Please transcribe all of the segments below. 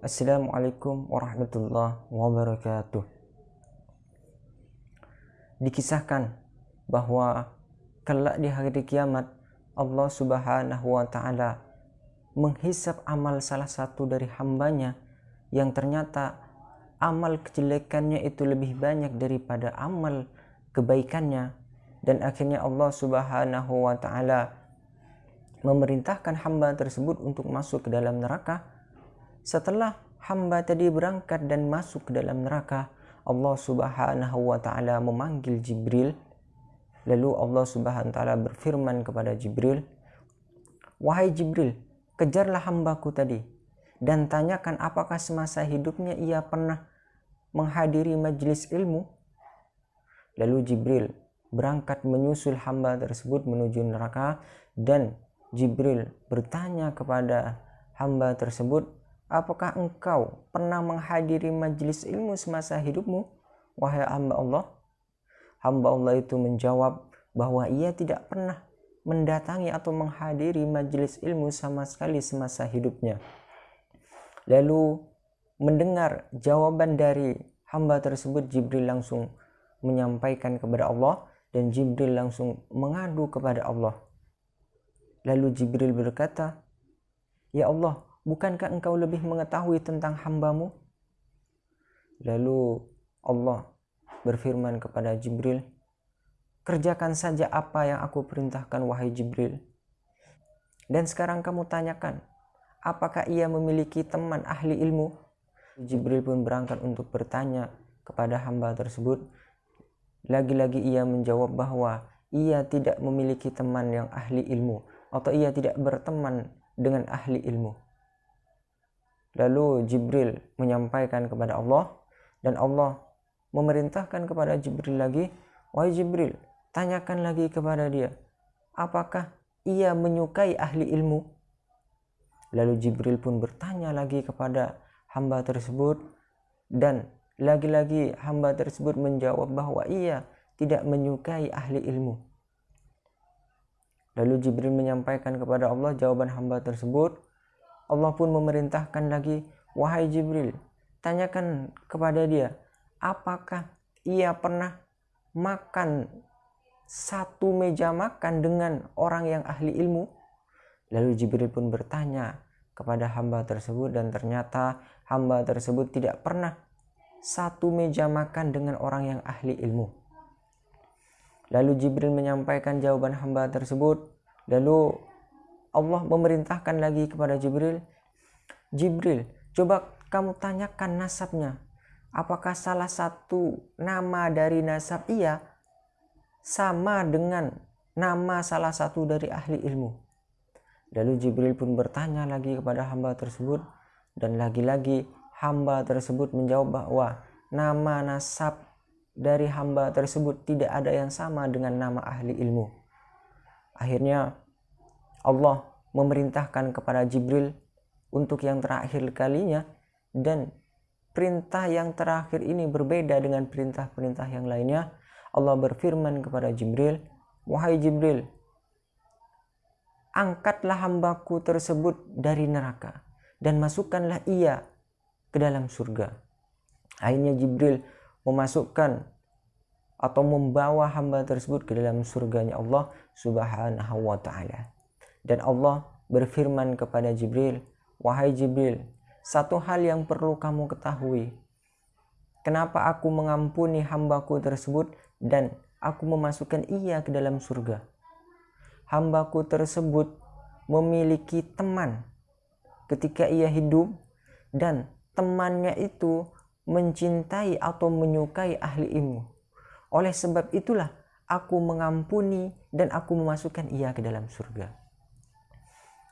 Assalamualaikum warahmatullahi wabarakatuh. Dikisahkan bahwa kelak di hari kiamat Allah Subhanahu wa taala menghisap amal salah satu dari hambanya yang ternyata amal kejelekannya itu lebih banyak daripada amal kebaikannya dan akhirnya Allah Subhanahu wa taala memerintahkan hamba tersebut untuk masuk ke dalam neraka setelah hamba tadi berangkat dan masuk ke dalam neraka Allah Subhanahu wa taala memanggil Jibril. Lalu Allah Subhanahu wa taala berfirman kepada Jibril wahai Jibril kejarlah hambaku tadi dan tanyakan apakah semasa hidupnya ia pernah menghadiri majelis ilmu. Lalu Jibril berangkat menyusul hamba tersebut menuju neraka dan Jibril bertanya kepada hamba tersebut, "Apakah engkau pernah menghadiri majelis ilmu semasa hidupmu, wahai hamba Allah?" Hamba Allah itu menjawab bahwa ia tidak pernah mendatangi atau menghadiri majelis ilmu sama sekali semasa hidupnya. Lalu mendengar jawaban dari hamba tersebut, Jibril langsung menyampaikan kepada Allah dan Jibril langsung mengadu kepada Allah. Lalu Jibril berkata, Ya Allah, bukankah engkau lebih mengetahui tentang hambamu? Lalu Allah berfirman kepada Jibril, Kerjakan saja apa yang aku perintahkan wahai Jibril. Dan sekarang kamu tanyakan, apakah ia memiliki teman ahli ilmu? Jibril pun berangkat untuk bertanya kepada hamba tersebut lagi-lagi ia menjawab bahwa ia tidak memiliki teman yang ahli ilmu atau ia tidak berteman dengan ahli ilmu. Lalu Jibril menyampaikan kepada Allah dan Allah memerintahkan kepada Jibril lagi, "Wahai Jibril, tanyakan lagi kepada dia, apakah ia menyukai ahli ilmu?" Lalu Jibril pun bertanya lagi kepada hamba tersebut dan lagi-lagi hamba tersebut menjawab bahwa ia tidak menyukai ahli ilmu. Lalu Jibril menyampaikan kepada Allah jawaban hamba tersebut. Allah pun memerintahkan lagi, "Wahai Jibril, tanyakan kepada dia, apakah ia pernah makan satu meja makan dengan orang yang ahli ilmu?" Lalu Jibril pun bertanya kepada hamba tersebut dan ternyata hamba tersebut tidak pernah satu meja makan dengan orang yang ahli ilmu. Lalu Jibril menyampaikan jawaban hamba tersebut. Lalu Allah memerintahkan lagi kepada Jibril, Jibril, coba kamu tanyakan nasabnya. Apakah salah satu nama dari nasab ia sama dengan nama salah satu dari ahli ilmu? Lalu Jibril pun bertanya lagi kepada hamba tersebut dan lagi-lagi hamba tersebut menjawab bahwa nama nasab dari hamba tersebut tidak ada yang sama dengan nama ahli ilmu. Akhirnya Allah memerintahkan kepada Jibril untuk yang terakhir kalinya dan perintah yang terakhir ini berbeda dengan perintah-perintah yang lainnya. Allah berfirman kepada Jibril, "Wahai Jibril, angkatlah hambaku tersebut dari neraka dan masukkanlah ia ke dalam surga. Akhirnya Jibril memasukkan atau membawa hamba tersebut ke dalam surganya Allah Subhanahu wa taala. Dan Allah berfirman kepada Jibril, "Wahai Jibril, satu hal yang perlu kamu ketahui. Kenapa aku mengampuni hambaku tersebut dan aku memasukkan ia ke dalam surga? Hambaku tersebut memiliki teman ketika ia hidup dan temannya itu mencintai atau menyukai ahli ilmu. Oleh sebab itulah aku mengampuni dan aku memasukkan ia ke dalam surga.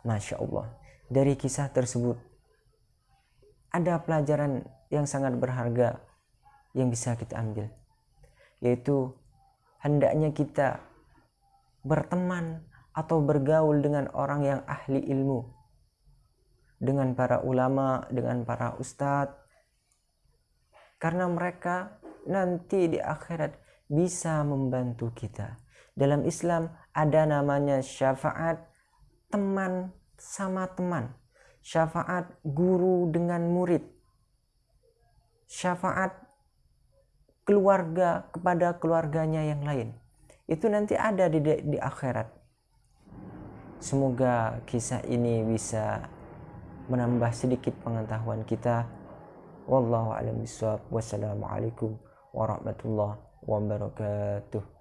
Masya Allah. Dari kisah tersebut ada pelajaran yang sangat berharga yang bisa kita ambil. Yaitu hendaknya kita berteman atau bergaul dengan orang yang ahli ilmu dengan para ulama, dengan para ustadz. Karena mereka nanti di akhirat bisa membantu kita. Dalam Islam ada namanya syafaat teman sama teman. syafaat guru dengan murid, syafaat keluarga kepada keluarganya yang lain. Itu nanti ada di, di akhirat. Semoga kisah ini bisa menambah sedikit pengetahuan kita. Wallahu a'lam bishawab. Wassalamualaikum warahmatullahi wabarakatuh.